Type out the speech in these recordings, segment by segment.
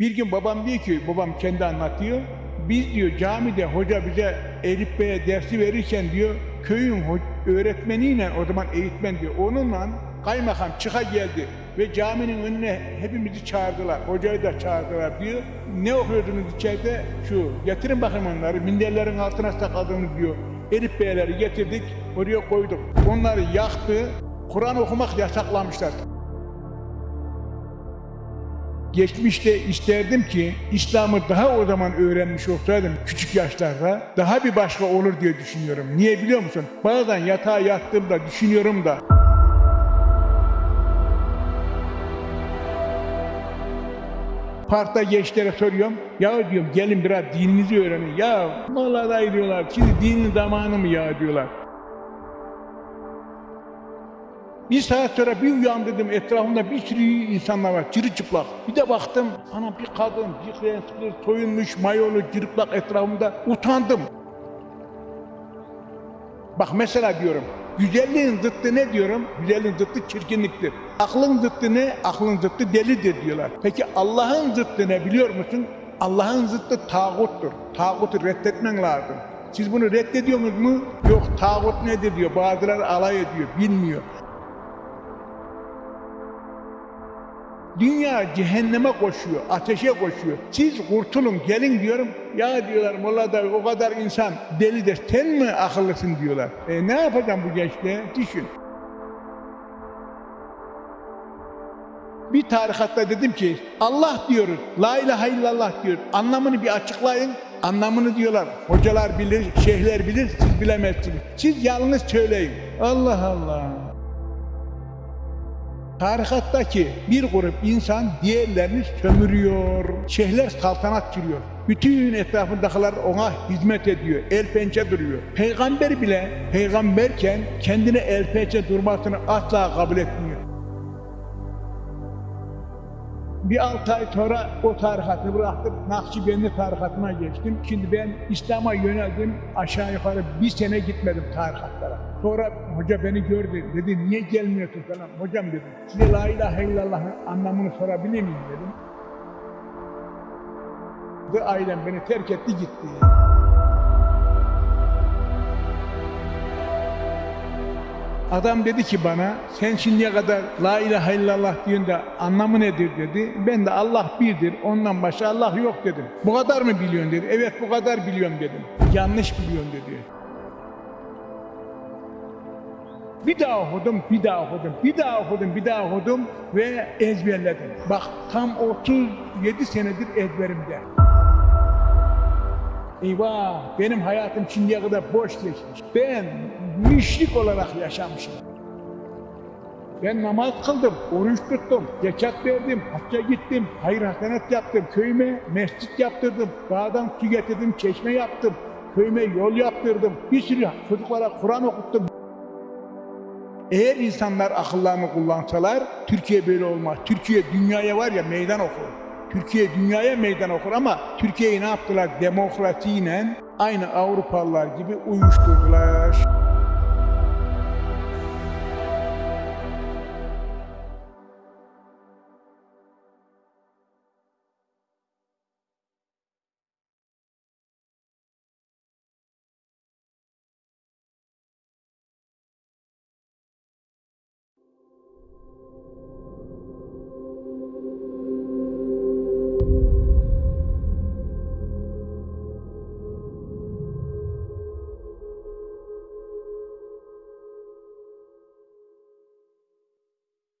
Bir gün babam diyor ki, babam kendi anlatıyor. Biz diyor camide hoca bize Elif Bey'e dersi verirken diyor köyün öğretmeniyle o zaman eğitmen diyor onunla kaymakam çıka geldi ve caminin önüne hepimizi çağırdılar. Hocayı da çağırdılar diyor. Ne okuyordunuz içeride? Şu getirin bakayım onları minderlerin altına sakladığımız diyor. Elif Bey'leri getirdik oraya koyduk. Onları yaktı. Kur'an okumak yasaklamışlar. Geçmişte isterdim ki İslam'ı daha o zaman öğrenmiş olsaydım küçük yaşlarda daha bir başka olur diye düşünüyorum. Niye biliyor musun? Bazen yatağa yattığımda düşünüyorum da Parkta gençlere soruyorum. Ya diyorum gelin biraz dininizi öğrenin. Ya vallahi diyorlar. Şimdi dinin zamanı mı ya diyorlar. Bir saat sonra bir uyandım etrafımda bir sürü insanlar var çırılçıplak. Bir de baktım ana bir kadın bir renkli soyunmuş mayolu cırıplak etrafımda utandım. Bak mesela diyorum güzelliğin zıttı ne diyorum? Güzelliğin zıttı çirkinliktir. Aklın zıttı ne? Aklın zıttı delidir diyorlar. Peki Allah'ın zıttı ne biliyor musun? Allah'ın zıttı tağuttur. Tağutu reddetmen lazım. Siz bunu reddediyorsunuz mu? Yok tağut nedir diyor. Bazıları alay ediyor, bilmiyor. Dünya cehenneme koşuyor, ateşe koşuyor. Siz kurtulun, gelin diyorum. Ya diyorlar Molla da o kadar insan deli de sen mi akıllısın diyorlar. E ne yapacağım bu gençliğe? Düşün. Bir tarikatta dedim ki Allah diyoruz, la ilahe illallah diyor. Anlamını bir açıklayın. Anlamını diyorlar. Hocalar bilir, şeyhler bilir, siz bilemezsiniz. Siz yalnız söyleyin. Allah Allah. Tarikattaki bir grup insan diğerlerini sömürüyor. Şeyhler saltanat sürüyor. Bütün etrafındakiler ona hizmet ediyor. El pençe duruyor. Peygamber bile peygamberken kendine el pençe durmasını asla kabul etmiyor. Bir altı ay sonra o tarikatı bıraktım. Nakşibendi tarikatına geçtim. Şimdi ben İslam'a yöneldim. Aşağı yukarı bir sene gitmedim tarikatlara. Sonra hoca beni gördü. Dedi niye gelmiyorsun falan. Hocam dedim. Size la ilahe illallah'ın anlamını sorabilir miyim dedim. Ve ailem beni terk etti gitti. Adam dedi ki bana sen şimdiye kadar la ilahe illallah diyorsun da anlamı nedir dedi. Ben de Allah birdir ondan başka Allah yok dedim. Bu kadar mı biliyorsun dedi. Evet bu kadar biliyorum dedim. Yanlış biliyorsun dedi. Bir daha okudum, bir daha okudum, bir daha okudum, bir daha okudum ve ezberledim. Bak tam 37 senedir ezberimde. Eyvah benim hayatım şimdiye kadar boş geçmiş. Ben müşrik olarak yaşamışım. Ben namaz kıldım, oruç tuttum, zekat verdim, hacca gittim, hayır hasenat yaptım, köyüme mescit yaptırdım, dağdan su getirdim, çeşme yaptım, köyüme yol yaptırdım, bir sürü çocuklara Kur'an okuttum. Eğer insanlar akıllarını kullansalar Türkiye böyle olmaz. Türkiye dünyaya var ya meydan okur. Türkiye dünyaya meydan okur ama Türkiye'yi ne yaptılar? Demokrasiyle aynı Avrupalılar gibi uyuşturdular.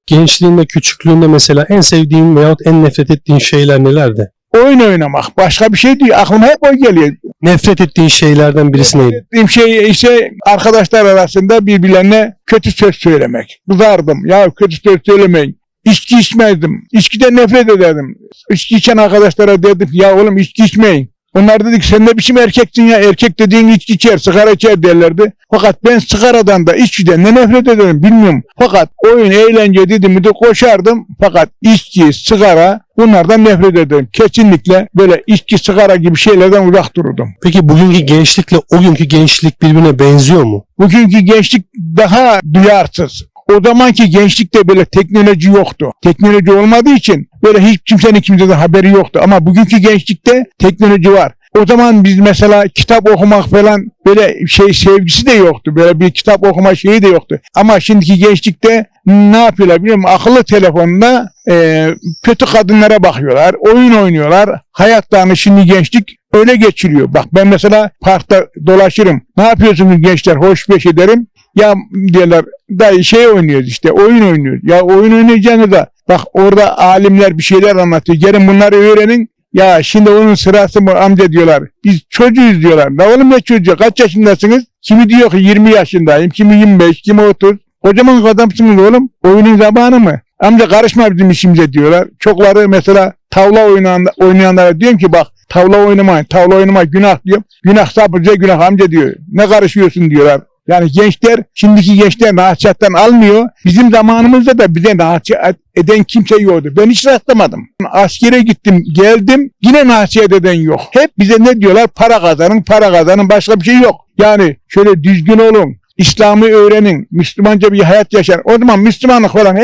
Gençliğinde, küçüklüğünde mesela en sevdiğin veyahut en nefret ettiğin şeyler nelerdi? Oyun oynamak başka bir şey değil. Aklıma hep o geliyor. Nefret ettiğin şeylerden birisi neydi? Ettiğim şey ise arkadaşlar arasında birbirlerine kötü söz söylemek. Kızardım. Ya kötü söz söylemeyin. İçki içmezdim. İçkiden nefret ederdim. İçki içen arkadaşlara dedim ya oğlum içki içmeyin. Onlar dedik sen ne biçim erkeksin ya erkek dediğin içki içer sigara içer derlerdi. Fakat ben sigaradan da içkiden ne nefret ederim bilmiyorum. Fakat oyun eğlence dedim de koşardım. Fakat içki, sigara bunlardan nefret ederim. Kesinlikle böyle içki, sigara gibi şeylerden uzak dururdum. Peki bugünkü gençlikle o günkü gençlik birbirine benziyor mu? Bugünkü gençlik daha duyarsız. O zamanki gençlikte böyle teknoloji yoktu. Teknoloji olmadığı için böyle hiç kimsenin kimseden haberi yoktu. Ama bugünkü gençlikte teknoloji var. O zaman biz mesela kitap okumak falan böyle şey sevgisi de yoktu. Böyle bir kitap okuma şeyi de yoktu. Ama şimdiki gençlikte ne yapıyorlar biliyor musun? Akıllı telefonla e, kötü kadınlara bakıyorlar, oyun oynuyorlar. Hayatlarını şimdi gençlik öyle geçiriyor. Bak ben mesela parkta dolaşırım. Ne yapıyorsunuz gençler? Hoş beş ederim. Ya diyorlar dayı şey oynuyoruz işte oyun oynuyoruz. Ya oyun oynayacağını da bak orada alimler bir şeyler anlatıyor. Gelin bunları öğrenin. Ya şimdi onun sırası mı amca diyorlar. Biz çocuğuz diyorlar. Ne oğlum ne çocuğu? Kaç yaşındasınız? Kimi diyor ki 20 yaşındayım. Kimi 25, kimi 30. Kocaman adamsınız oğlum. Oyunun zamanı mı? Amca karışma bizim işimize diyorlar. Çokları mesela tavla oynayan, oynayanlara diyorum ki bak tavla oynamayın. Tavla oynama günah diyorum. Günah sapıca günah amca diyor. Ne karışıyorsun diyorlar. Yani gençler, şimdiki gençler nasihattan almıyor. Bizim zamanımızda da bize nasihat eden kimse yoktu. Ben hiç rastlamadım. Askere gittim, geldim, yine nasihat eden yok. Hep bize ne diyorlar? Para kazanın, para kazanın, başka bir şey yok. Yani şöyle düzgün olun, İslam'ı öğrenin, Müslümanca bir hayat yaşar. O zaman Müslümanlık falan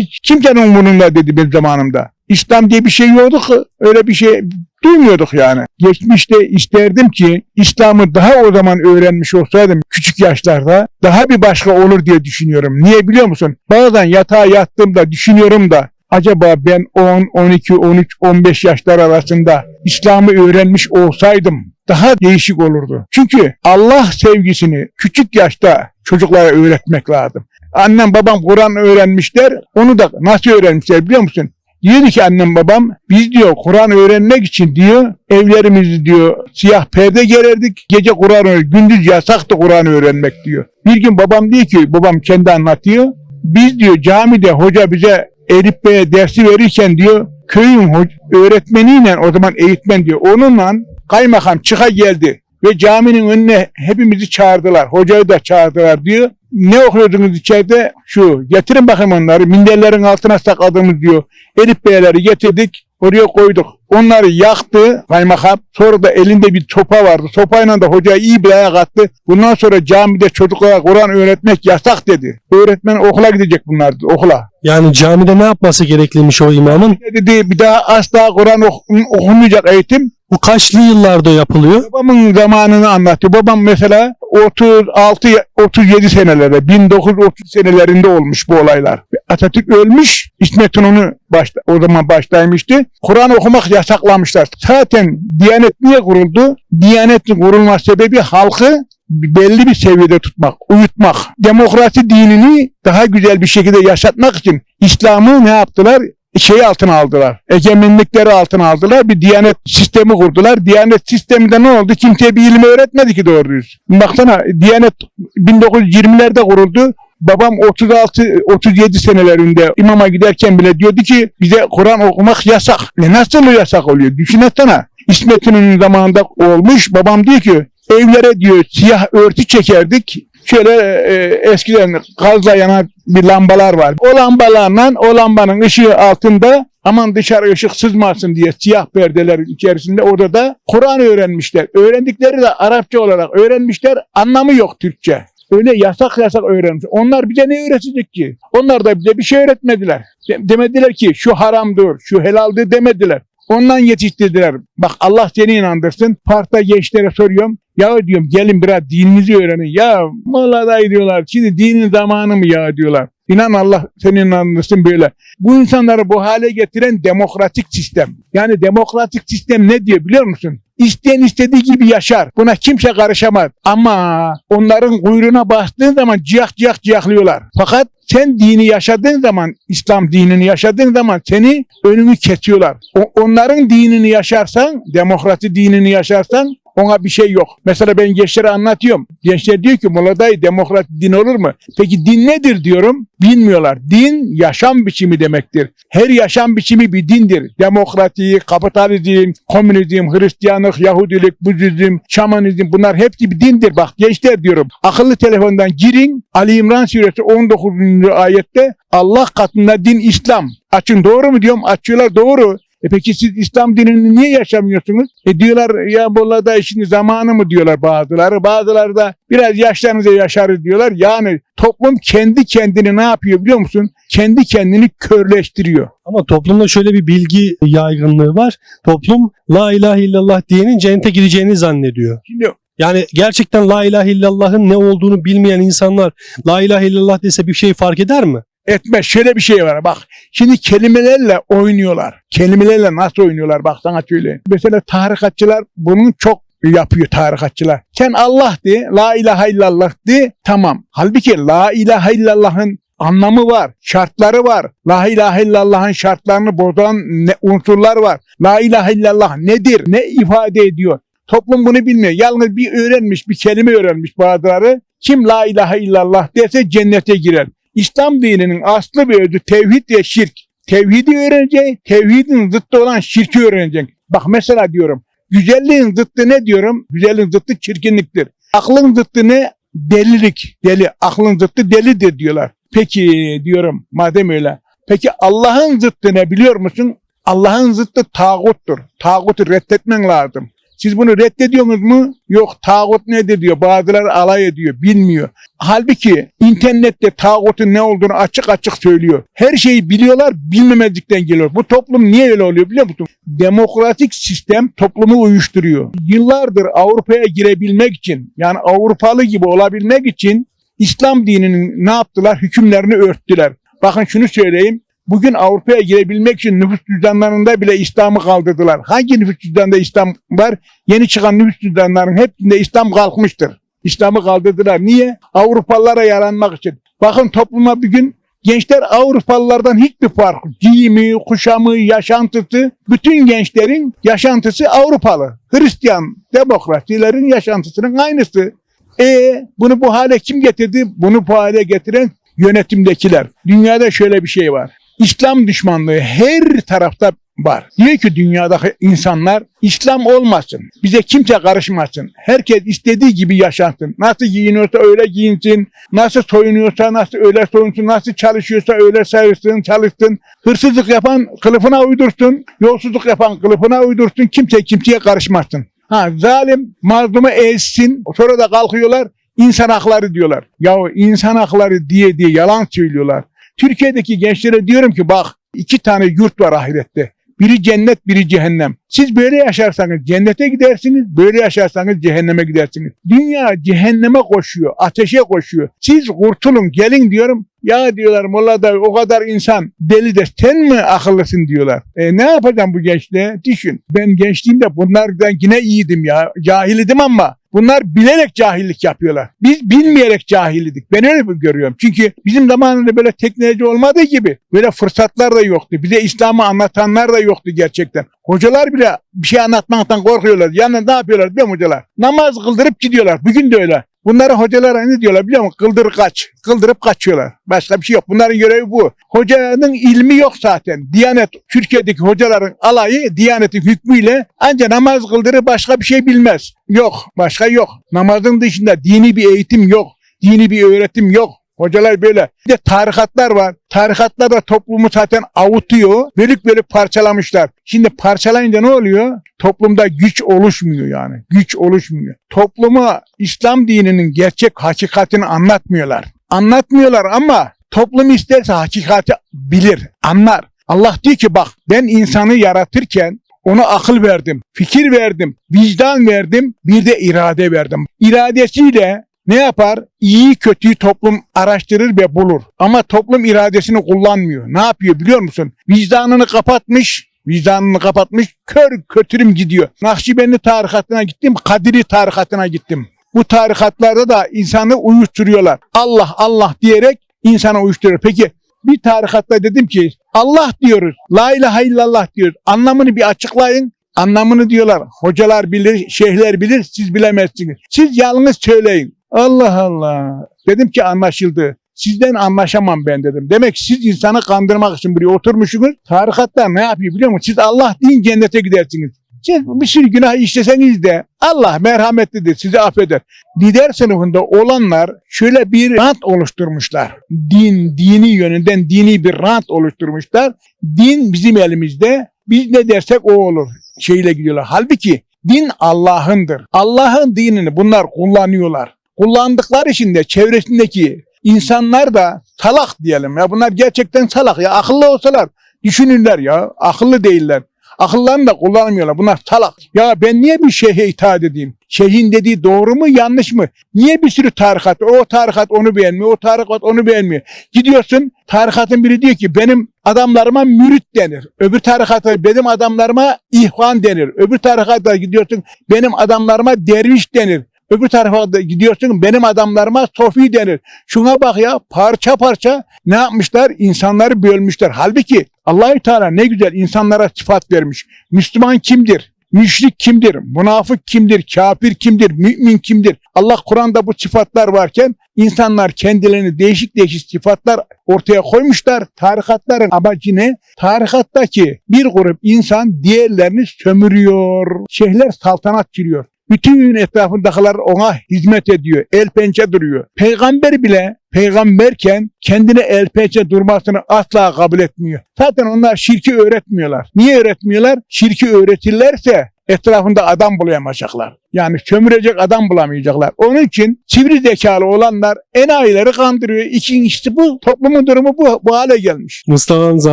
hiç kimsenin umurunda dedi benim zamanımda. İslam diye bir şey yoktu ki, öyle bir şey duymuyorduk yani. Geçmişte isterdim ki İslam'ı daha o zaman öğrenmiş olsaydım küçük yaşlarda daha bir başka olur diye düşünüyorum. Niye biliyor musun? Bazen yatağa yattığımda düşünüyorum da acaba ben 10, 12, 13, 15 yaşlar arasında İslam'ı öğrenmiş olsaydım daha değişik olurdu. Çünkü Allah sevgisini küçük yaşta çocuklara öğretmek lazım. Annem babam Kur'an öğrenmişler. Onu da nasıl öğrenmişler biliyor musun? Diyordu ki annem babam biz diyor Kur'an öğrenmek için diyor evlerimizi diyor siyah perde gererdik. Gece Kur'an öğren, gündüz yasaktı Kur'an öğrenmek diyor. Bir gün babam diyor ki babam kendi anlatıyor. Biz diyor camide hoca bize Elif Bey'e dersi verirken diyor köyün öğretmeniyle o zaman eğitmen diyor onunla kaymakam çıka geldi ve caminin önüne hepimizi çağırdılar. Hocayı da çağırdılar diyor. Ne okuyordunuz içeride? Şu getirin bakayım onları. Minderlerin altına sakladığımız diyor. Elif beyleri getirdik. Oraya koyduk. Onları yaktı kaymakam. Sonra da elinde bir sopa vardı. Sopayla da hocaya iyi bir ayak attı. Bundan sonra camide çocuklara Kur'an öğretmek yasak dedi. Öğretmen okula gidecek bunlar okula. Yani camide ne yapması gerekliymiş o imamın? Dedi bir daha asla Kur'an ok- okunmayacak eğitim. Bu kaçlı yıllarda yapılıyor? Babamın zamanını anlattı. Babam mesela 36 37 senelerde 1930 senelerinde olmuş bu olaylar. Atatürk ölmüş. İsmet İnönü başta, o zaman başlaymıştı. Kur'an okumak yasaklamışlar. Zaten Diyanet niye kuruldu? Diyanetin kurulma sebebi halkı belli bir seviyede tutmak, uyutmak. Demokrasi dinini daha güzel bir şekilde yaşatmak için İslam'ı ne yaptılar? Şey altına aldılar. Egemenlikleri altına aldılar. Bir diyanet sistemi kurdular. Diyanet sisteminde ne oldu? Kimseye bir ilim öğretmedi ki doğru düz. Baksana diyanet 1920'lerde kuruldu. Babam 36 37 senelerinde imama giderken bile diyordu ki bize Kur'an okumak yasak. Ne nasıl yasak oluyor? Düşünsene. İsmet İnönü'nün zamanında olmuş. Babam diyor ki evlere diyor siyah örtü çekerdik. Şöyle e, eskiden gazla yanan bir lambalar var. O lambalarla o lambanın ışığı altında aman dışarı ışık sızmasın diye siyah perdelerin içerisinde orada da Kur'an öğrenmişler. Öğrendikleri de Arapça olarak öğrenmişler. Anlamı yok Türkçe. Öyle yasak yasak öğrenmiş. Onlar bize ne öğretecek ki? Onlar da bize bir şey öğretmediler. De- demediler ki şu haramdır, şu helaldir demediler. Ondan yetiştirdiler. Bak Allah seni inandırsın. Parkta gençlere soruyorum. Ya diyorum gelin biraz dininizi öğrenin. Ya vallahi diyorlar. Şimdi dinin zamanı mı ya diyorlar. İnan Allah seni inandırsın böyle. Bu insanları bu hale getiren demokratik sistem. Yani demokratik sistem ne diyor biliyor musun? İsteyen istediği gibi yaşar. Buna kimse karışamaz. Ama onların kuyruğuna bastığın zaman ciyak ciyak ciyaklıyorlar. Fakat sen dini yaşadığın zaman, İslam dinini yaşadığın zaman seni önünü kesiyorlar. O- onların dinini yaşarsan, demokrasi dinini yaşarsan ona bir şey yok. Mesela ben gençlere anlatıyorum. Gençler diyor ki Molla dayı demokrat din olur mu? Peki din nedir diyorum. Bilmiyorlar. Din yaşam biçimi demektir. Her yaşam biçimi bir dindir. Demokrasi, kapitalizm, komünizm, Hristiyanlık, Yahudilik, Budizm, Şamanizm bunlar hepsi bir dindir. Bak gençler diyorum. Akıllı telefondan girin. Ali İmran suresi 19. ayette Allah katında din İslam. Açın doğru mu diyorum? Açıyorlar doğru. E peki siz İslam dinini niye yaşamıyorsunuz? E diyorlar ya bu da şimdi zamanı mı diyorlar bazıları. Bazıları da biraz yaşlanınca yaşarız diyorlar. Yani toplum kendi kendini ne yapıyor biliyor musun? Kendi kendini körleştiriyor. Ama toplumda şöyle bir bilgi yaygınlığı var. Toplum la ilahe illallah diyenin cennete gideceğini zannediyor. Şimdi Yani gerçekten la ilahe illallah'ın ne olduğunu bilmeyen insanlar la ilahe illallah dese bir şey fark eder mi? Etmez. Şöyle bir şey var bak. Şimdi kelimelerle oynuyorlar. Kelimelerle nasıl oynuyorlar bak sana söyleyeyim. Mesela tarikatçılar bunun çok yapıyor tarikatçılar. Sen Allah de, la ilahe illallah de, tamam. Halbuki la ilahe illallah'ın anlamı var, şartları var. La ilahe illallah'ın şartlarını bozan ne, unsurlar var. La ilahe illallah nedir, ne ifade ediyor? Toplum bunu bilmiyor. Yalnız bir öğrenmiş, bir kelime öğrenmiş bazıları. Kim la ilahe illallah derse cennete girer. İslam dininin aslı ve özü tevhid ve şirk. Tevhidi öğreneceksin, tevhidin zıttı olan şirki öğreneceksin. Bak mesela diyorum, güzelliğin zıttı ne diyorum? Güzelliğin zıttı çirkinliktir. Aklın zıttı ne? Delilik, deli. Aklın zıttı delidir diyorlar. Peki diyorum madem öyle. Peki Allah'ın zıttı ne biliyor musun? Allah'ın zıttı tağuttur. Tağutu reddetmen lazım. Siz bunu reddediyorsunuz mu? Yok tağut nedir diyor. Bazıları alay ediyor. Bilmiyor. Halbuki internette tağutun ne olduğunu açık açık söylüyor. Her şeyi biliyorlar bilmemezlikten geliyor. Bu toplum niye öyle oluyor biliyor musun? Demokratik sistem toplumu uyuşturuyor. Yıllardır Avrupa'ya girebilmek için yani Avrupalı gibi olabilmek için İslam dininin ne yaptılar? Hükümlerini örttüler. Bakın şunu söyleyeyim. Bugün Avrupa'ya girebilmek için nüfus cüzdanlarında bile İslam'ı kaldırdılar. Hangi nüfus cüzdanında İslam var? Yeni çıkan nüfus cüzdanlarının hepsinde İslam kalkmıştır. İslam'ı kaldırdılar. Niye? Avrupalılara yaranmak için. Bakın topluma bugün gençler Avrupalılardan hiçbir fark. Giyimi, kuşamı, yaşantısı, bütün gençlerin yaşantısı Avrupalı. Hristiyan demokrasilerin yaşantısının aynısı. E bunu bu hale kim getirdi? Bunu bu hale getiren yönetimdekiler. Dünyada şöyle bir şey var. İslam düşmanlığı her tarafta var. Diyor ki dünyadaki insanlar İslam olmasın. Bize kimse karışmasın. Herkes istediği gibi yaşansın. Nasıl giyiniyorsa öyle giyinsin. Nasıl soyunuyorsa nasıl öyle soyunsun. Nasıl çalışıyorsa öyle çalışsın, çalışsın. Hırsızlık yapan kılıfına uydursun. Yolsuzluk yapan kılıfına uydursun. Kimse kimseye karışmasın. Ha zalim mazlumu ezsin. Sonra da kalkıyorlar insan hakları diyorlar. Ya insan hakları diye diye yalan söylüyorlar. Türkiye'deki gençlere diyorum ki bak iki tane yurt var ahirette. Biri cennet, biri cehennem. Siz böyle yaşarsanız cennete gidersiniz, böyle yaşarsanız cehenneme gidersiniz. Dünya cehenneme koşuyor, ateşe koşuyor. Siz kurtulun, gelin diyorum. Ya diyorlar Molla da o kadar insan deli de sen mi akıllısın diyorlar. E ne yapacağım bu gençliğe? Düşün. Ben gençliğimde bunlardan yine iyiydim ya. Cahilidim ama Bunlar bilerek cahillik yapıyorlar. Biz bilmeyerek cahillik. Ben öyle görüyorum. Çünkü bizim zamanında böyle teknoloji olmadığı gibi böyle fırsatlar da yoktu. Bize İslam'ı anlatanlar da yoktu gerçekten. Hocalar bile bir şey anlatmaktan korkuyorlar. Yani ne yapıyorlar biliyor musun hocalar? Namaz kıldırıp gidiyorlar. Bugün de öyle. Bunlara hocalara ne diyorlar biliyor musun? Kıldır kaç. Kıldırıp kaçıyorlar. Başka bir şey yok. Bunların görevi bu. Hocanın ilmi yok zaten. Diyanet, Türkiye'deki hocaların alayı Diyanet'in hükmüyle ancak namaz kıldırır başka bir şey bilmez. Yok. Başka yok. Namazın dışında dini bir eğitim yok. Dini bir öğretim yok. Hocalar böyle. Bir de tarikatlar var. Tarikatlar da toplumu zaten avutuyor. Bölük bölük parçalamışlar. Şimdi parçalayınca ne oluyor? Toplumda güç oluşmuyor yani. Güç oluşmuyor. Topluma İslam dininin gerçek hakikatini anlatmıyorlar. Anlatmıyorlar ama toplum isterse hakikati bilir, anlar. Allah diyor ki bak ben insanı yaratırken ona akıl verdim, fikir verdim, vicdan verdim, bir de irade verdim. İradesiyle ne yapar? İyi kötüyü toplum araştırır ve bulur. Ama toplum iradesini kullanmıyor. Ne yapıyor biliyor musun? Vicdanını kapatmış, vicdanını kapatmış, kör kötürüm gidiyor. Nakşibendi tarikatına gittim, Kadiri tarikatına gittim. Bu tarikatlarda da insanı uyuşturuyorlar. Allah Allah diyerek insanı uyuşturuyor. Peki bir tarikatta dedim ki Allah diyoruz, la ilahe illallah diyoruz. Anlamını bir açıklayın. Anlamını diyorlar. Hocalar bilir, şeyhler bilir, siz bilemezsiniz. Siz yalnız söyleyin. Allah Allah. Dedim ki anlaşıldı. Sizden anlaşamam ben dedim. Demek siz insanı kandırmak için buraya oturmuşsunuz. Tarikatlar ne yapıyor biliyor musunuz? Siz Allah deyin cennete gidersiniz. Siz bir sürü günah işleseniz de Allah merhametlidir sizi affeder. Lider sınıfında olanlar şöyle bir rant oluşturmuşlar. Din, dini yönünden dini bir rant oluşturmuşlar. Din bizim elimizde. Biz ne dersek o olur. Şeyle gidiyorlar. Halbuki din Allah'ındır. Allah'ın dinini bunlar kullanıyorlar. Kullandıkları için de çevresindeki insanlar da salak diyelim ya. Bunlar gerçekten salak ya. Akıllı olsalar düşünürler ya. Akıllı değiller. Akıllarını da kullanmıyorlar. Bunlar salak. Ya ben niye bir şeyhe itaat edeyim? Şeyhin dediği doğru mu yanlış mı? Niye bir sürü tarikat? O tarikat onu beğenmiyor, o tarikat onu beğenmiyor. Gidiyorsun tarikatın biri diyor ki benim adamlarıma mürit denir. Öbür tarikata benim adamlarıma ihvan denir. Öbür tarikata gidiyorsun benim adamlarıma derviş denir. Öbür tarafa gidiyorsun benim adamlarıma sofi denir. Şuna bak ya parça parça ne yapmışlar? İnsanları bölmüşler. Halbuki Allahü Teala ne güzel insanlara sıfat vermiş. Müslüman kimdir? Müşrik kimdir? Münafık kimdir? Kafir kimdir? Mümin kimdir? Allah Kur'an'da bu sıfatlar varken insanlar kendilerini değişik değişik sıfatlar ortaya koymuşlar. Tarikatların amacı ne? Tarikattaki bir grup insan diğerlerini sömürüyor. Şeyhler saltanat giriyor. Bütün etrafındakiler ona hizmet ediyor. El pençe duruyor. Peygamber bile peygamberken kendine el pençe durmasını asla kabul etmiyor. Zaten onlar şirki öğretmiyorlar. Niye öğretmiyorlar? Şirki öğretirlerse etrafında adam bulamayacaklar. Yani sömürecek adam bulamayacaklar. Onun için sivri zekalı olanlar enayileri kandırıyor. İkincisi bu. Toplumun durumu bu, bu hale gelmiş. Mustafa Hamza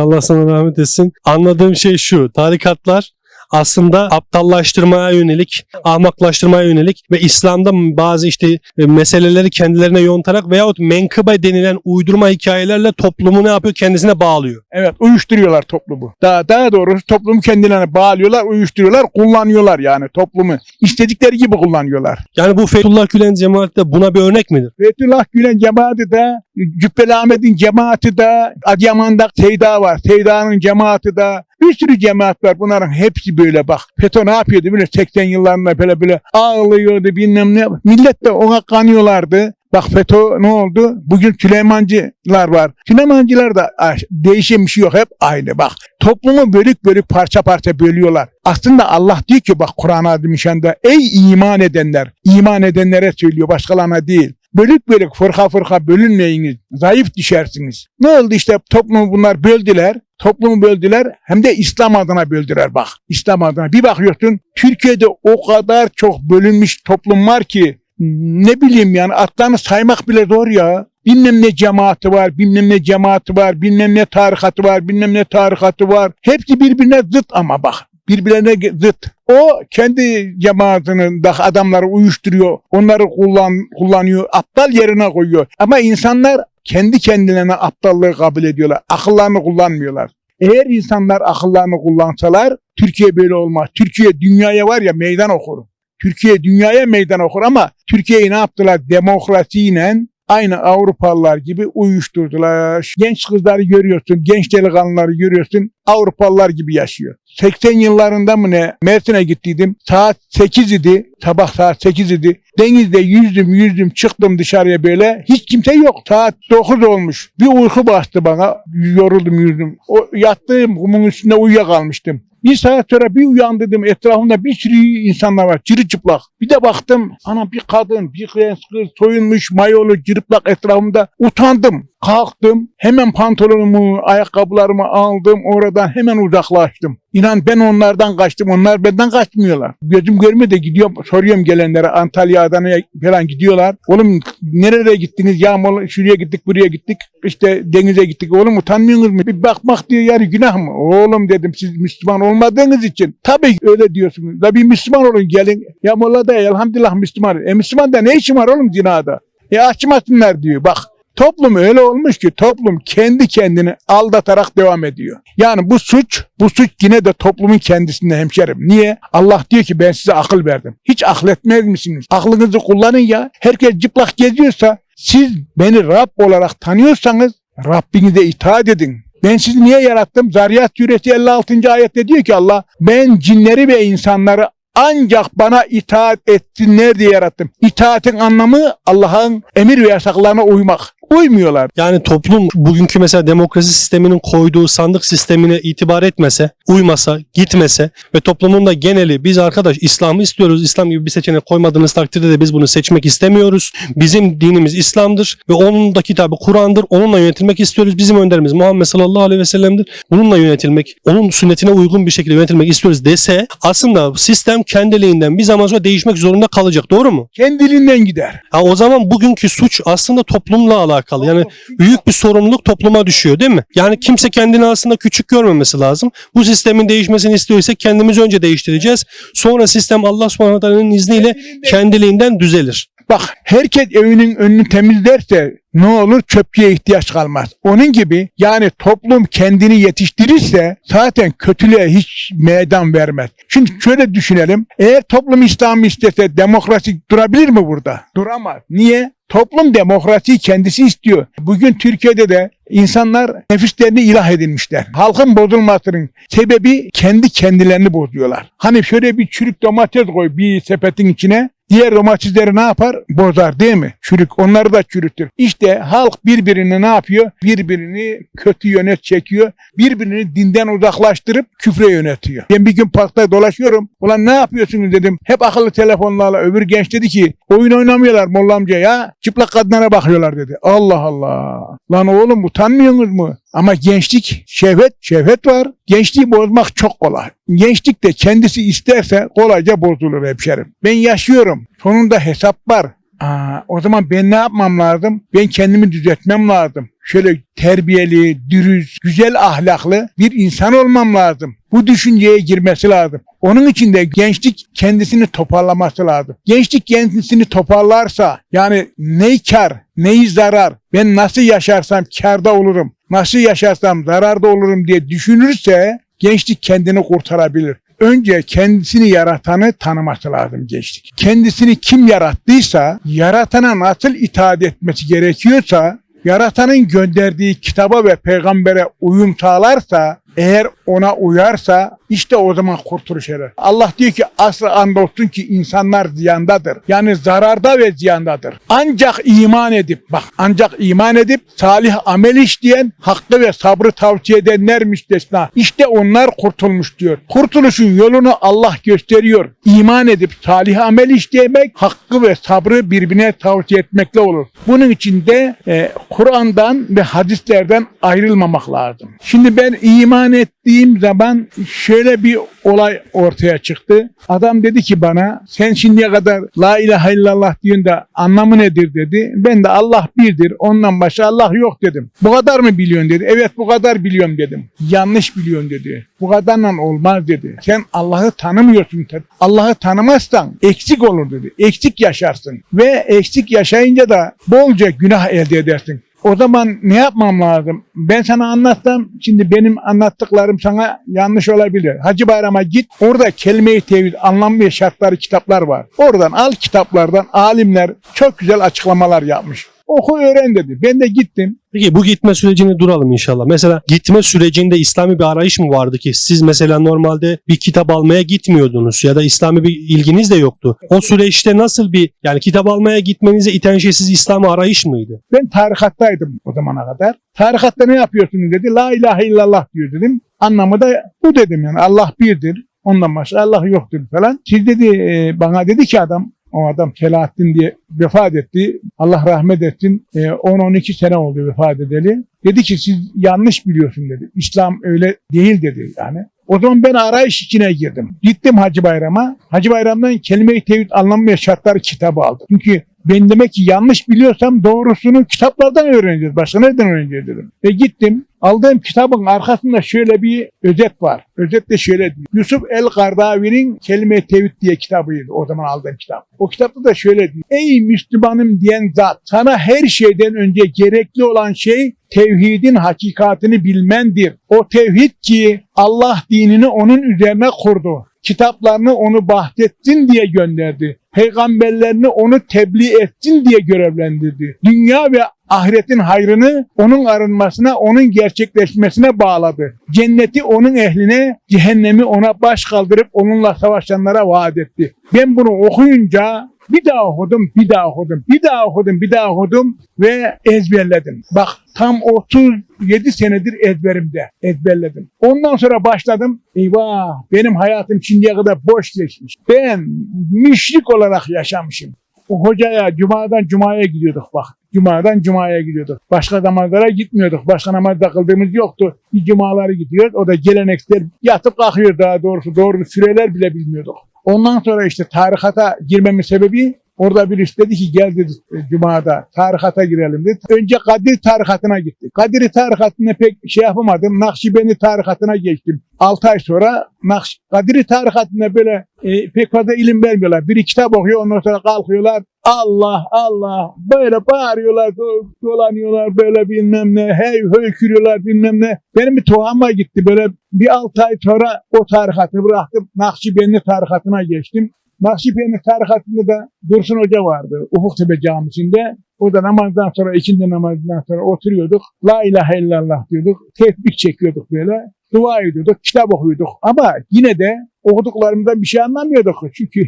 Allah sana rahmet etsin. Anladığım şey şu. Tarikatlar aslında aptallaştırmaya yönelik, ahmaklaştırmaya yönelik ve İslam'da bazı işte e, meseleleri kendilerine yontarak veyahut menkıbe denilen uydurma hikayelerle toplumu ne yapıyor? Kendisine bağlıyor. Evet uyuşturuyorlar toplumu. Daha, daha doğrusu toplumu kendilerine bağlıyorlar, uyuşturuyorlar, kullanıyorlar yani toplumu. İstedikleri gibi kullanıyorlar. Yani bu Fethullah Gülen cemaati de buna bir örnek midir? Fethullah Gülen cemaati de, Cübbeli Ahmet'in cemaati de, Adıyaman'da Seyda var. Seyda'nın cemaati de, bir sürü cemaat var. Bunların hepsi böyle bak. FETÖ ne yapıyordu böyle 80 yıllarında böyle böyle ağlıyordu bilmem ne. Millet de ona kanıyorlardı. Bak FETÖ ne oldu? Bugün Süleymancılar var. Süleymancılar da değişen bir şey yok. Hep aynı bak. Toplumu bölük bölük parça parça bölüyorlar. Aslında Allah diyor ki bak Kur'an-ı Azimüşşan'da ey iman edenler. iman edenlere söylüyor başkalarına değil. Bölük bölük fırka fırka bölünmeyiniz. Zayıf düşersiniz. Ne oldu işte toplumu bunlar böldüler. Toplumu böldüler hem de İslam adına böldüler bak. İslam adına. Bir bakıyorsun Türkiye'de o kadar çok bölünmüş toplum var ki ne bileyim yani atlarını saymak bile zor ya. Bilmem ne cemaati var, bilmem ne cemaati var, bilmem ne tarikatı var, bilmem ne tarikatı var. Hepsi birbirine zıt ama bak. Birbirine zıt. O kendi cemaatinin da adamları uyuşturuyor. Onları kullan, kullanıyor. Aptal yerine koyuyor. Ama insanlar kendi kendilerine aptallığı kabul ediyorlar. Akıllarını kullanmıyorlar. Eğer insanlar akıllarını kullansalar Türkiye böyle olmaz. Türkiye dünyaya var ya meydan okur. Türkiye dünyaya meydan okur ama Türkiye'yi ne yaptılar? Demokrasiyle aynı Avrupalılar gibi uyuşturdular. Genç kızları görüyorsun, genç delikanlıları görüyorsun. Avrupalılar gibi yaşıyor. 80 yıllarında mı ne Mersin'e gittiydim. Saat 8 idi. Sabah saat 8 idi. Denizde yüzdüm yüzdüm çıktım dışarıya böyle. Hiç kimse yok. Saat 9 olmuş. Bir uyku bastı bana. Yoruldum yüzdüm. O yattığım kumun üstünde uyuyakalmıştım. Bir saat sonra bir uyandım etrafımda bir sürü insanlar var çıplak. Bir de baktım ana bir kadın bir kız kız soyunmuş mayolu cırıplak etrafımda utandım. Kalktım hemen pantolonumu ayakkabılarımı aldım oradan hemen uzaklaştım. İnan ben onlardan kaçtım onlar benden kaçmıyorlar. Gözüm görmüyor da gidiyorum soruyorum gelenlere Antalya Adana'ya falan gidiyorlar. Oğlum nereye gittiniz yağmur şuraya gittik buraya gittik işte denize gittik oğlum utanmıyorsunuz mu? Bir bakmak diyor yani günah mı? Oğlum dedim siz Müslüman olmadığınız için. Tabii öyle diyorsunuz. Da bir Müslüman olun gelin. Ya Molla da elhamdülillah Müslüman. E Müslüman da ne işin var oğlum zinada? E açmasınlar diyor bak. Toplum öyle olmuş ki toplum kendi kendini aldatarak devam ediyor. Yani bu suç, bu suç yine de toplumun kendisinde hemşerim. Niye? Allah diyor ki ben size akıl verdim. Hiç akıl etmez misiniz? Aklınızı kullanın ya. Herkes cıplak geziyorsa siz beni Rab olarak tanıyorsanız Rabbinize itaat edin. Ben sizi niye yarattım? Zariyat suresi 56. ayette diyor ki Allah ben cinleri ve insanları ancak bana itaat etsinler diye yarattım. İtaatin anlamı Allah'ın emir ve yasaklarına uymak. Uymuyorlar. Yani toplum bugünkü mesela demokrasi sisteminin koyduğu sandık sistemine itibar etmese, uymasa, gitmese ve toplumun da geneli biz arkadaş İslam'ı istiyoruz. İslam gibi bir seçenek koymadığınız takdirde de biz bunu seçmek istemiyoruz. Bizim dinimiz İslam'dır ve onun da kitabı Kur'an'dır. Onunla yönetilmek istiyoruz. Bizim önderimiz Muhammed sallallahu aleyhi ve sellem'dir. Bununla yönetilmek, onun sünnetine uygun bir şekilde yönetilmek istiyoruz dese aslında sistem kendiliğinden bir zaman sonra değişmek zorunda kalacak. Doğru mu? Kendiliğinden gider. Ha, o zaman bugünkü suç aslında toplumla alakalı. Yani büyük bir sorumluluk topluma düşüyor değil mi? Yani kimse kendini aslında küçük görmemesi lazım. Bu sistemin değişmesini istiyorsak kendimizi önce değiştireceğiz. Sonra sistem Allah subhanahu izniyle kendiliğinden düzelir. Bak herkes evinin önünü temizlerse ne olur çöpçüye ihtiyaç kalmaz. Onun gibi yani toplum kendini yetiştirirse zaten kötülüğe hiç meydan vermez. Şimdi şöyle düşünelim. Eğer toplum İslam'ı istese demokrasi durabilir mi burada? Duramaz. Niye? Toplum demokrasiyi kendisi istiyor. Bugün Türkiye'de de insanlar nefislerini ilah edinmişler. Halkın bozulmasının sebebi kendi kendilerini bozuyorlar. Hani şöyle bir çürük domates koy bir sepetin içine. Diğer domatesleri ne yapar? Bozar değil mi? Çürük. Onları da çürütür. İşte halk birbirini ne yapıyor? Birbirini kötü yönet çekiyor. Birbirini dinden uzaklaştırıp küfre yönetiyor. Ben bir gün parkta dolaşıyorum. Ulan ne yapıyorsunuz dedim. Hep akıllı telefonlarla. Öbür genç dedi ki oyun oynamıyorlar Molla amca ya. Çıplak kadınlara bakıyorlar dedi. Allah Allah. Lan oğlum utanmıyorsunuz mu? Ama gençlik şehvet, şehvet var. Gençliği bozmak çok kolay. Gençlik de kendisi isterse kolayca bozulur hemşerim. Ben yaşıyorum. Sonunda hesap var. Aa, o zaman ben ne yapmam lazım? Ben kendimi düzeltmem lazım. Şöyle terbiyeli, dürüst, güzel ahlaklı bir insan olmam lazım. Bu düşünceye girmesi lazım. Onun için de gençlik kendisini toparlaması lazım. Gençlik kendisini toparlarsa yani neyi kar, neyi zarar, ben nasıl yaşarsam karda olurum, nasıl yaşarsam zararda olurum diye düşünürse gençlik kendini kurtarabilir. Önce kendisini yaratanı tanıması lazım gençlik. Kendisini kim yarattıysa, yaratana nasıl itaat etmesi gerekiyorsa, yaratanın gönderdiği kitaba ve peygambere uyum sağlarsa, eğer ona uyarsa işte o zaman kurtuluş erer. Allah diyor ki asla andolsun ki insanlar ziyandadır. Yani zararda ve ziyandadır. Ancak iman edip bak ancak iman edip salih amel işleyen hakkı ve sabrı tavsiye edenler müstesna. İşte onlar kurtulmuş diyor. Kurtuluşun yolunu Allah gösteriyor. İman edip salih amel işlemek hakkı ve sabrı birbirine tavsiye etmekle olur. Bunun için de e, Kur'an'dan ve hadislerden ayrılmamak lazım. Şimdi ben iman ettiğim zaman şöyle bir olay ortaya çıktı. Adam dedi ki bana sen şimdiye kadar la ilahe illallah diyorsun da anlamı nedir dedi. Ben de Allah birdir ondan başka Allah yok dedim. Bu kadar mı biliyorsun dedi. Evet bu kadar biliyorum dedim. Yanlış biliyorsun dedi. Bu kadarla olmaz dedi. Sen Allah'ı tanımıyorsun. Allah'ı tanımazsan eksik olur dedi. Eksik yaşarsın. Ve eksik yaşayınca da bolca günah elde edersin. O zaman ne yapmam lazım? Ben sana anlatsam şimdi benim anlattıklarım sana yanlış olabilir. Hacı Bayram'a git. Orada kelime-i tevhid, anlam ve şartları kitaplar var. Oradan al kitaplardan alimler çok güzel açıklamalar yapmış. Oku öğren dedi. Ben de gittim. Peki bu gitme sürecini duralım inşallah. Mesela gitme sürecinde İslami bir arayış mı vardı ki siz mesela normalde bir kitap almaya gitmiyordunuz ya da İslami bir ilginiz de yoktu. O süreçte nasıl bir yani kitap almaya gitmenize iten şey siz İslami arayış mıydı? Ben tarikattaydım o zamana kadar. Tarikatta ne yapıyorsunuz dedi. La ilahe illallah diyor dedim. Anlamı da bu dedim yani Allah birdir. Ondan başka Allah yoktur falan. Siz dedi e, bana dedi ki adam o adam Selahattin diye vefat etti. Allah rahmet etsin. E, 10-12 sene oldu vefat edeli. Dedi ki siz yanlış biliyorsun dedi. İslam öyle değil dedi yani. O zaman ben arayış içine girdim. Gittim Hacı Bayram'a. Hacı Bayram'dan kelime-i tevhid anlamı ve şartları kitabı aldım. Çünkü ben demek ki yanlış biliyorsam doğrusunu kitaplardan öğreneceğiz. Başka nereden öğreneceğiz dedim. Ve gittim. Aldığım kitabın arkasında şöyle bir özet var. Özet de şöyle diyor. Yusuf El Kardavi'nin Kelime-i Tevhid diye kitabıydı o zaman aldığım kitap. O kitapta da şöyle diyor. Ey Müslümanım diyen zat sana her şeyden önce gerekli olan şey tevhidin hakikatini bilmendir. O tevhid ki Allah dinini onun üzerine kurdu. Kitaplarını onu bahdetsin diye gönderdi. Peygamberlerini onu tebliğ etsin diye görevlendirdi. Dünya ve ahiretin hayrını onun arınmasına, onun gerçekleşmesine bağladı. Cenneti onun ehline, cehennemi ona baş kaldırıp onunla savaşanlara vaat etti. Ben bunu okuyunca bir daha okudum, bir daha okudum, bir daha okudum, bir daha okudum ve ezberledim. Bak tam 37 senedir ezberimde ezberledim. Ondan sonra başladım. Eyvah benim hayatım şimdiye kadar boş geçmiş. Ben müşrik olarak yaşamışım. O hocaya cumadan cumaya gidiyorduk bak. Cumadan cumaya gidiyorduk. Başka namazlara gitmiyorduk. Başka namaz kıldığımız yoktu. Bir cumaları gidiyoruz. O da geleneksel yatıp kalkıyor daha doğrusu. Doğru süreler bile bilmiyorduk. Ondan sonra işte tarikata girmemin sebebi orada birisi dedi ki gel dedi e, Cuma'da tarikata girelim dedi. Önce Kadir tarikatına gittik. Kadir tarikatına pek şey yapamadım. Nakşibendi tarikatına geçtim. 6 ay sonra Nakş Kadir tarikatına böyle e, pek fazla ilim vermiyorlar. Biri kitap okuyor ondan sonra kalkıyorlar. Allah Allah böyle bağırıyorlar do- dolanıyorlar böyle bilmem ne hey höykürüyorlar bilmem ne. Benim bir tuhama gitti böyle bir 6 ay sonra o tarikatı bıraktım. Nakşibendi tarikatına geçtim. Nakşibendi tarikatında da Dursun Hoca vardı Ufuktepe Camisi'nde. O da namazdan sonra, ikindi namazından sonra oturuyorduk. La ilahe illallah diyorduk. Tefbik çekiyorduk böyle. Dua ediyorduk, kitap okuyorduk. Ama yine de okuduklarımızdan bir şey anlamıyorduk. Çünkü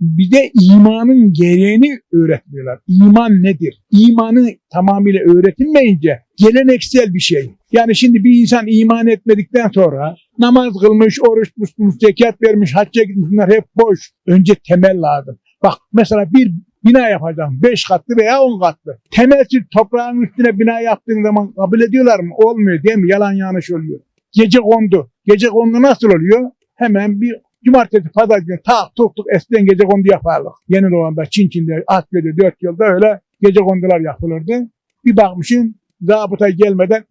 bize imanın gereğini öğretmiyorlar. İman nedir? İmanı tamamıyla öğretilmeyince geleneksel bir şey. Yani şimdi bir insan iman etmedikten sonra namaz kılmış, oruç tutmuş, zekat vermiş, hacca gitmiş bunlar hep boş. Önce temel lazım. Bak mesela bir bina yapacağım. Beş katlı veya on katlı. Temelsiz toprağın üstüne bina yaptığın zaman kabul ediyorlar mı? Olmuyor değil mi? Yalan yanlış oluyor. Gece kondu. Gece kondu nasıl oluyor? Hemen bir cumartesi pazar günü tak tuk tuk eskiden gece kondu yapardık. Yeni Doğan'da, Çinçin'de, Akya'da, dört yılda öyle gece kondular yapılırdı. Bir bakmışsın zabıta gelmeden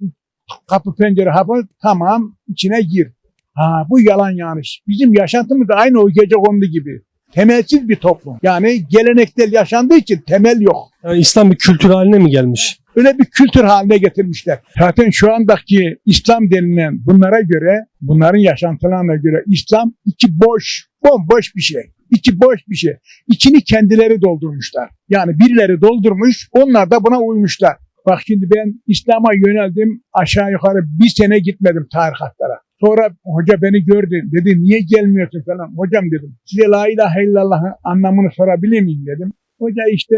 kapı pencere hapı tamam içine gir. Ha bu yalan yanlış. Bizim yaşantımız da aynı o gece kondu gibi. Temelsiz bir toplum. Yani geleneksel yaşandığı için temel yok. Yani İslam bir kültür haline mi gelmiş? Öyle bir kültür haline getirmişler. Zaten şu andaki İslam denilen bunlara göre, bunların yaşantılarına göre İslam içi boş, bomboş bir şey. İçi boş bir şey. İçini kendileri doldurmuşlar. Yani birileri doldurmuş, onlar da buna uymuşlar. Bak şimdi ben İslam'a yöneldim, aşağı yukarı bir sene gitmedim tarikatlara. Sonra hoca beni gördü, dedi niye gelmiyorsun falan. Hocam dedim, size la ilahe illallah'ın anlamını sorabilir miyim dedim. Hoca işte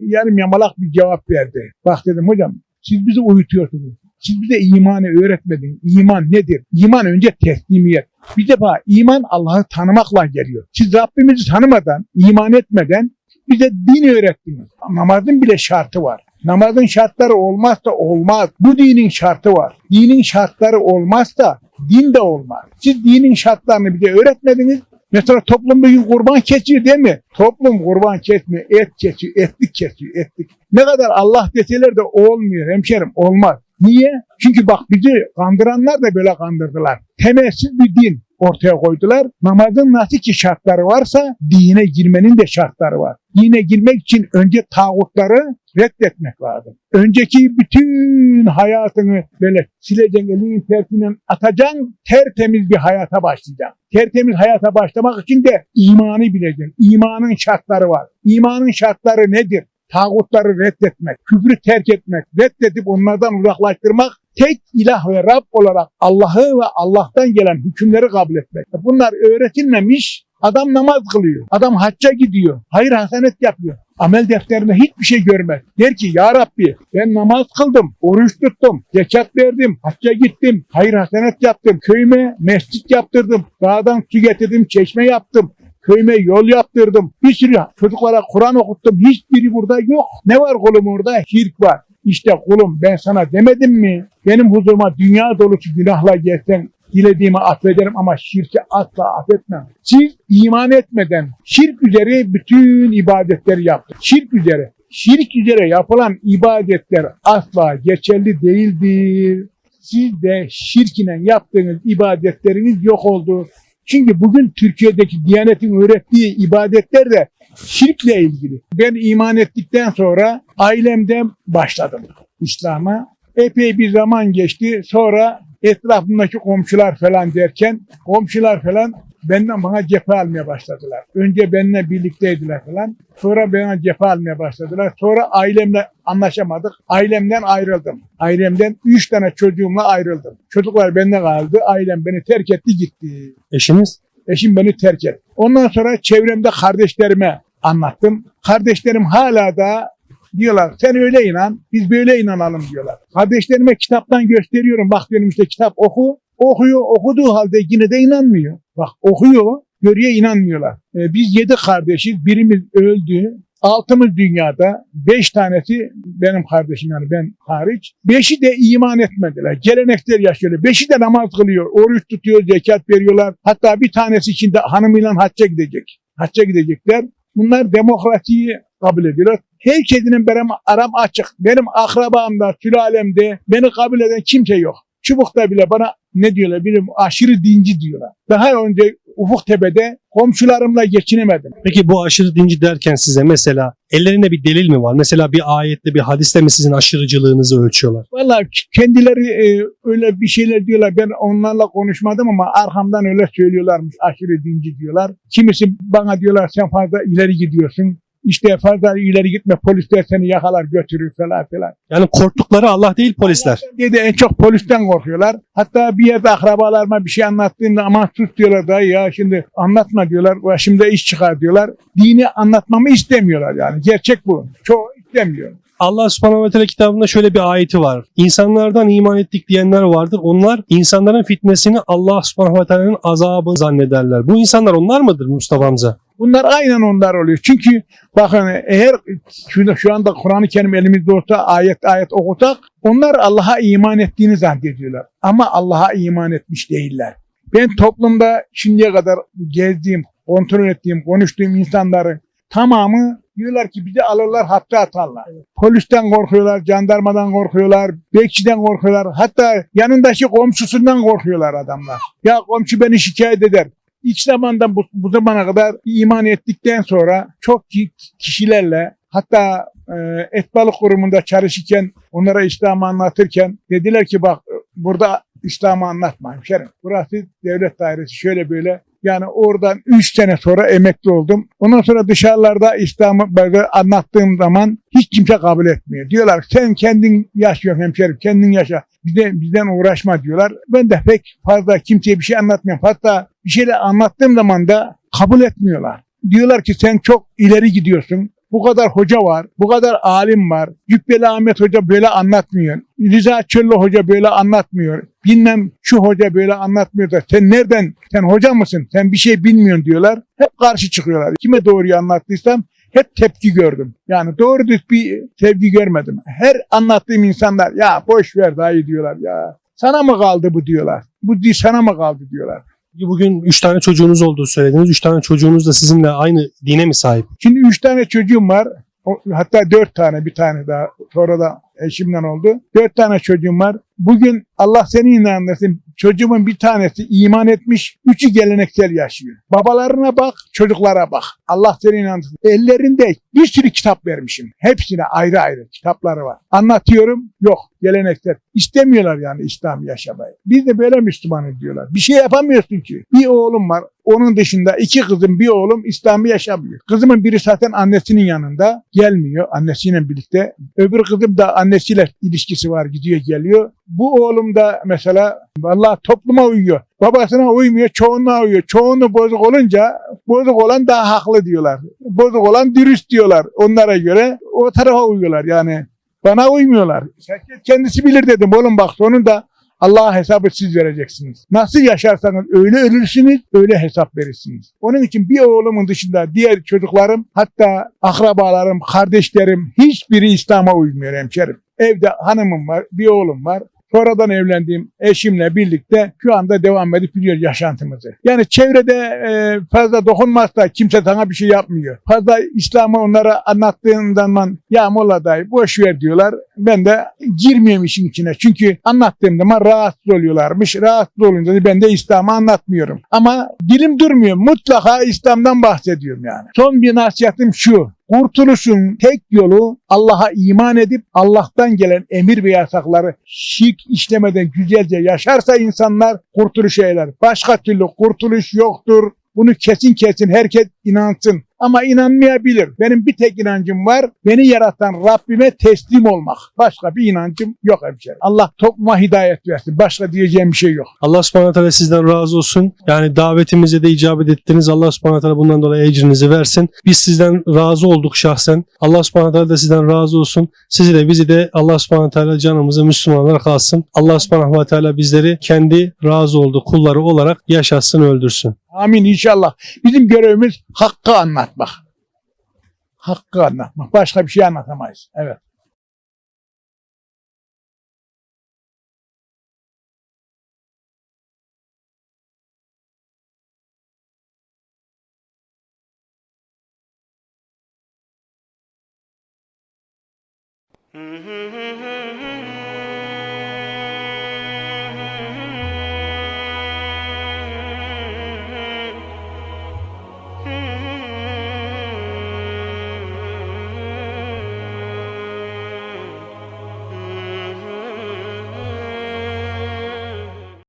yarım yamalak bir cevap verdi. Bak dedim hocam siz bizi uyutuyorsunuz. Siz bize imanı öğretmediniz. İman nedir? İman önce teslimiyet. Bir defa iman Allah'ı tanımakla geliyor. Siz Rabbimizi tanımadan, iman etmeden bize din öğrettiniz. Namazın bile şartı var. Namazın şartları olmazsa olmaz. Bu dinin şartı var. Dinin şartları olmazsa din de olmaz. Siz dinin şartlarını bize öğretmediniz. Mesela toplum bugün kurban kesiyor değil mi? Toplum kurban kesmiyor, et kesiyor, etlik kesiyor, etlik. Ne kadar Allah deseler de olmuyor hemşerim, olmaz. Niye? Çünkü bak bizi kandıranlar da böyle kandırdılar. Temelsiz bir din ortaya koydular. Namazın nasıl ki şartları varsa dine girmenin de şartları var. Dine girmek için önce tağutları reddetmek lazım. Önceki bütün hayatını böyle sileceksin, elinin tersiyle atacaksın, tertemiz bir hayata başlayacaksın. Tertemiz hayata başlamak için de imanı bileceksin. İmanın şartları var. İmanın şartları nedir? Tağutları reddetmek, küfrü terk etmek, reddedip onlardan uzaklaştırmak, tek ilah ve Rab olarak Allah'ı ve Allah'tan gelen hükümleri kabul etmek. Bunlar öğretilmemiş, adam namaz kılıyor, adam hacca gidiyor, hayır hasenet yapıyor. Amel defterinde hiçbir şey görmez. Der ki ya Rabbi ben namaz kıldım, oruç tuttum, zekat verdim, hacca gittim, hayır hasenet yaptım, köyüme mescit yaptırdım, dağdan su getirdim, çeşme yaptım, köyüme yol yaptırdım. Bir sürü çocuklara Kur'an okuttum. Hiçbiri burada yok. Ne var kulum orada? Şirk var. İşte kulum ben sana demedim mi? Benim huzuruma dünya dolusu günahla gelsen dilediğimi affederim ama şirki asla affetmem. Siz iman etmeden şirk üzere bütün ibadetleri yaptınız. Şirk üzere. Şirk üzere yapılan ibadetler asla geçerli değildir. Siz de şirk ile yaptığınız ibadetleriniz yok oldu. Çünkü bugün Türkiye'deki Diyanet'in öğrettiği ibadetler de şirkle ilgili. Ben iman ettikten sonra ailemden başladım İslam'a. Epey bir zaman geçti. Sonra etrafımdaki komşular falan derken komşular falan benden bana cephe almaya başladılar. Önce benimle birlikteydiler falan. Sonra bana cephe almaya başladılar. Sonra ailemle anlaşamadık. Ailemden ayrıldım. Ailemden üç tane çocuğumla ayrıldım. Çocuklar bende kaldı. Ailem beni terk etti gitti. Eşiniz? Eşim beni terk etti. Ondan sonra çevremde kardeşlerime anlattım. Kardeşlerim hala da diyorlar sen öyle inan biz böyle inanalım diyorlar. Kardeşlerime kitaptan gösteriyorum bak diyorum işte kitap oku. Okuyor okuduğu halde yine de inanmıyor. Bak okuyor görüyor inanmıyorlar. Ee, biz yedi kardeşiz birimiz öldü. Altımız dünyada, beş tanesi benim kardeşim yani ben hariç. Beşi de iman etmediler. Gelenekler yaşıyor. Beşi de namaz kılıyor, oruç tutuyor, zekat veriyorlar. Hatta bir tanesi için de hanımıyla hacca gidecek. Hacca gidecekler. Bunlar demokrasiyi kabul ediyorlar. Herkesinin benim aram açık. Benim akrabamda, sülalemde beni kabul eden kimse yok. Çubuk'ta bile bana ne diyorlar bilmiyorum aşırı dinci diyorlar. Daha önce Ufuktepe'de komşularımla geçinemedim. Peki bu aşırı dinci derken size mesela ellerinde bir delil mi var? Mesela bir ayette bir hadiste mi sizin aşırıcılığınızı ölçüyorlar? Vallahi kendileri e, öyle bir şeyler diyorlar. Ben onlarla konuşmadım ama arkamdan öyle söylüyorlarmış. Aşırı dinci diyorlar. Kimisi bana diyorlar sen fazla ileri gidiyorsun. İşte fazla ileri gitme polisler seni yakalar götürür falan filan. Yani korktukları Allah değil polisler. Dedi en çok polisten korkuyorlar. Hatta bir yerde akrabalarıma bir şey anlattığımda aman sus diyorlar dayı ya şimdi anlatma diyorlar. Başımda iş çıkar diyorlar. Dini anlatmamı istemiyorlar yani. Gerçek bu. Çoğu istemiyor. Allah subhanahu ve teala kitabında şöyle bir ayeti var. İnsanlardan iman ettik diyenler vardır. Onlar insanların fitnesini Allah subhanahu ve teala'nın azabı zannederler. Bu insanlar onlar mıdır Mustafa Hamza? Bunlar aynen onlar oluyor. Çünkü bakın eğer şu, şu anda Kur'an-ı Kerim elimizde olsa ayet ayet okutak onlar Allah'a iman ettiğini zannediyorlar. Ama Allah'a iman etmiş değiller. Ben toplumda şimdiye kadar gezdiğim, kontrol ettiğim, konuştuğum insanların tamamı diyorlar ki bizi alırlar hapse atarlar. Polisten korkuyorlar, jandarmadan korkuyorlar, bekçiden korkuyorlar. Hatta yanındaki komşusundan korkuyorlar adamlar. Ya komşu beni şikayet eder. İlk zamanda bu, bu zamana kadar iman ettikten sonra çok ki- kişilerle hatta e, et balık kurumunda çalışırken onlara İslam'ı anlatırken dediler ki bak burada İslam'ı anlatma hemşerim. Burası devlet dairesi şöyle böyle. Yani oradan 3 sene sonra emekli oldum. Ondan sonra dışarılarda İslam'ı böyle anlattığım zaman hiç kimse kabul etmiyor. Diyorlar sen kendin yaşıyorsun hemşerim kendin yaşa. Bizden, bizden uğraşma diyorlar. Ben de pek fazla kimseye bir şey anlatmıyorum. Hatta bir şeyler anlattığım zaman da kabul etmiyorlar. Diyorlar ki sen çok ileri gidiyorsun. Bu kadar hoca var, bu kadar alim var. Cübbeli Ahmet Hoca böyle anlatmıyor. Rıza Çöllü Hoca böyle anlatmıyor. Bilmem şu hoca böyle anlatmıyor da sen nereden, sen hoca mısın, sen bir şey bilmiyorsun diyorlar. Hep karşı çıkıyorlar. Kime doğruyu anlattıysam hep tepki gördüm. Yani doğru düz bir sevgi görmedim. Her anlattığım insanlar ya boş ver dayı diyorlar ya. Sana mı kaldı bu diyorlar. Bu sana mı kaldı diyorlar. Bugün 3 tane çocuğunuz olduğu söylediniz. 3 tane çocuğunuz da sizinle aynı dine mi sahip? Şimdi üç tane çocuğum var. Hatta dört tane bir tane daha sonra da eşimden oldu. Dört tane çocuğum var. Bugün Allah seni inandırsın. Çocuğumun bir tanesi iman etmiş. Üçü geleneksel yaşıyor. Babalarına bak, çocuklara bak. Allah seni inandırsın. Ellerinde bir sürü kitap vermişim. Hepsine ayrı ayrı kitapları var. Anlatıyorum. Yok. Geleneksel. İstemiyorlar yani İslam yaşamayı. Biz de böyle Müslümanız diyorlar. Bir şey yapamıyorsun ki. Bir oğlum var. Onun dışında iki kızım bir oğlum İslam'ı yaşamıyor. Kızımın biri zaten annesinin yanında gelmiyor annesiyle birlikte. Öbür kızım da annesiyle ilişkisi var gidiyor geliyor. Bu oğlum da mesela vallahi topluma uyuyor. Babasına uymuyor, çoğunluğa uyuyor. Çoğunluğu bozuk olunca bozuk olan daha haklı diyorlar. Bozuk olan dürüst diyorlar. Onlara göre o tarafa uyuyorlar yani. Bana uymuyorlar. Kendisi bilir dedim oğlum bak sonunda Allah'a hesabı siz vereceksiniz. Nasıl yaşarsanız öyle ölürsünüz, öyle hesap verirsiniz. Onun için bir oğlumun dışında diğer çocuklarım, hatta akrabalarım, kardeşlerim hiçbiri İslam'a uymuyor hemşerim. Evde hanımım var, bir oğlum var. Sonradan evlendiğim eşimle birlikte şu anda devam edip gidiyor yaşantımızı. Yani çevrede e, fazla dokunmazsa kimse sana bir şey yapmıyor. Fazla İslam'ı onlara anlattığın zaman ya Molla dayı boş ver diyorlar. Ben de girmiyorum işin içine. Çünkü anlattığım zaman rahatsız oluyorlarmış. Rahatsız olunca ben de İslam'ı anlatmıyorum. Ama dilim durmuyor. Mutlaka İslam'dan bahsediyorum yani. Son bir nasihatim şu. Kurtuluşun tek yolu Allah'a iman edip Allah'tan gelen emir ve yasakları şirk işlemeden güzelce yaşarsa insanlar kurtuluşa erer. Başka türlü kurtuluş yoktur. Bunu kesin kesin herkes inansın. Ama inanmayabilir. Benim bir tek inancım var. Beni yaratan Rabbime teslim olmak. Başka bir inancım yok hemşerim. Allah topluma hidayet versin. Başka diyeceğim bir şey yok. Allah subhanahu teala sizden razı olsun. Yani davetimize de icabet ettiniz. Allah subhanahu teala bundan dolayı ecrinizi versin. Biz sizden razı olduk şahsen. Allah subhanahu teala da sizden razı olsun. Sizi de bizi de Allah subhanahu teala canımızı Müslümanlar kalsın. Allah subhanahu teala bizleri kendi razı olduğu kulları olarak yaşatsın öldürsün. Amin inşallah. Bizim görevimiz hakkı anlatmak. Hakkı anlatmak. Başka bir şey anlatamayız. Evet. Mm-hmm.